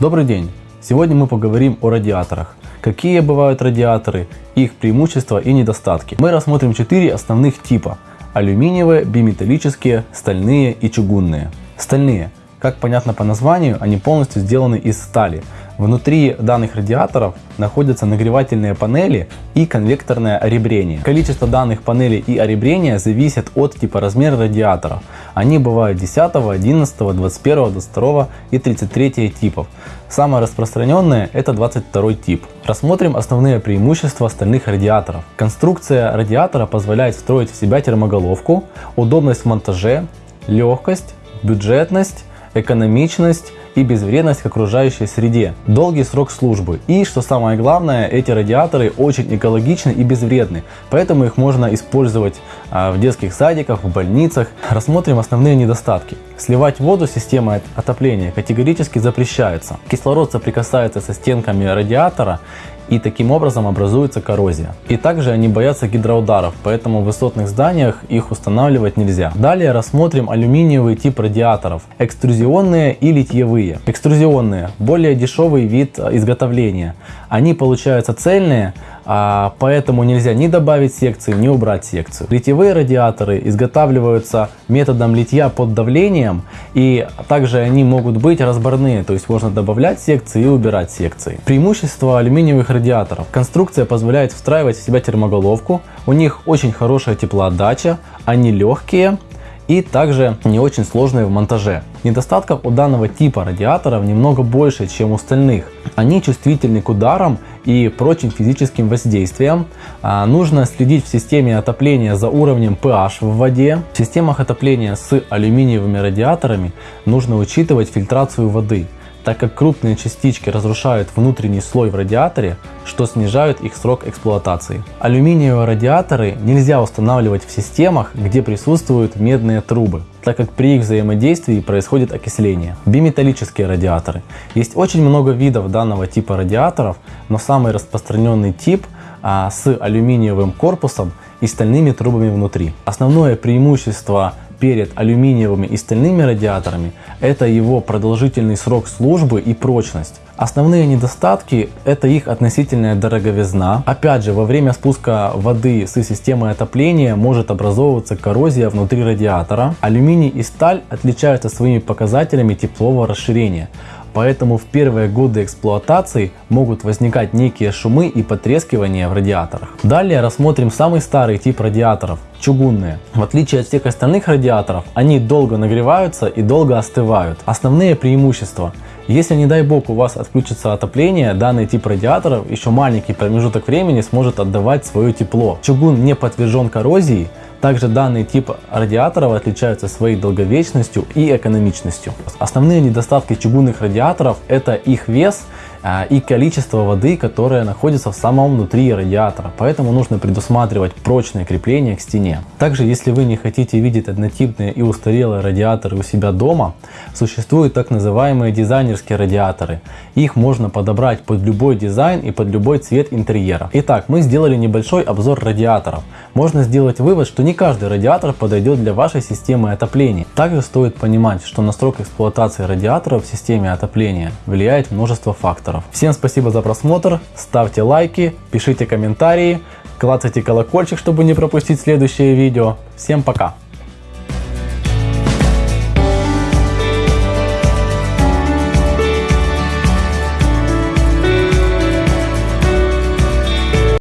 Добрый день! Сегодня мы поговорим о радиаторах. Какие бывают радиаторы, их преимущества и недостатки. Мы рассмотрим 4 основных типа. Алюминиевые, биметаллические, стальные и чугунные. Стальные. Как понятно по названию, они полностью сделаны из стали. Внутри данных радиаторов находятся нагревательные панели и конвекторное оребрение. Количество данных панелей и оребрения зависит от типа размера радиатора. Они бывают 10, 11, 21, 22 и 33 типов. Самое распространенное это 22 тип. Рассмотрим основные преимущества стальных радиаторов. Конструкция радиатора позволяет встроить в себя термоголовку, удобность в монтаже, легкость, бюджетность, экономичность и безвредность к окружающей среде, долгий срок службы и, что самое главное, эти радиаторы очень экологичны и безвредны, поэтому их можно использовать а, в детских садиках, в больницах. Рассмотрим основные недостатки. Сливать воду системой отопления категорически запрещается. Кислород соприкасается со стенками радиатора и таким образом образуется коррозия. И также они боятся гидроударов, поэтому в высотных зданиях их устанавливать нельзя. Далее рассмотрим алюминиевый тип радиаторов, экструзионные и литьевые. Экструзионные – более дешевый вид изготовления. Они получаются цельные, а, поэтому нельзя ни добавить секции, ни убрать секцию. Литьевые радиаторы изготавливаются методом литья под давлением и также они могут быть разборные, то есть можно добавлять секции и убирать секции. Преимущество алюминиевых радиаторов. Конструкция позволяет встраивать в себя термоголовку, у них очень хорошая теплоотдача, они легкие, и также не очень сложные в монтаже. Недостатков у данного типа радиаторов немного больше, чем у остальных. Они чувствительны к ударам и прочим физическим воздействиям. А, нужно следить в системе отопления за уровнем pH в воде. В системах отопления с алюминиевыми радиаторами нужно учитывать фильтрацию воды так как крупные частички разрушают внутренний слой в радиаторе, что снижает их срок эксплуатации. Алюминиевые радиаторы нельзя устанавливать в системах, где присутствуют медные трубы, так как при их взаимодействии происходит окисление. Биметаллические радиаторы. Есть очень много видов данного типа радиаторов, но самый распространенный тип а, с алюминиевым корпусом и стальными трубами внутри. Основное преимущество перед алюминиевыми и стальными радиаторами – это его продолжительный срок службы и прочность. Основные недостатки – это их относительная дороговизна. Опять же, во время спуска воды с системы отопления может образовываться коррозия внутри радиатора. Алюминий и сталь отличаются своими показателями теплового расширения. Поэтому в первые годы эксплуатации могут возникать некие шумы и потрескивания в радиаторах. Далее рассмотрим самый старый тип радиаторов – чугунные. В отличие от всех остальных радиаторов, они долго нагреваются и долго остывают. Основные преимущества – если не дай бог у вас отключится отопление, данный тип радиаторов еще маленький промежуток времени сможет отдавать свое тепло. Чугун не подвержен коррозии, также данный тип радиаторов отличается своей долговечностью и экономичностью. Основные недостатки чугунных радиаторов это их вес и количество воды, которое находится в самом внутри радиатора. Поэтому нужно предусматривать прочное крепление к стене. Также, если вы не хотите видеть однотипные и устарелые радиаторы у себя дома, существуют так называемые дизайнерские радиаторы. Их можно подобрать под любой дизайн и под любой цвет интерьера. Итак, мы сделали небольшой обзор радиаторов. Можно сделать вывод, что не каждый радиатор подойдет для вашей системы отопления. Также стоит понимать, что на срок эксплуатации радиатора в системе отопления влияет множество факторов авторов. Всем спасибо за просмотр, ставьте лайки, пишите комментарии, клацайте колокольчик, чтобы не пропустить следующее видео. Всем пока!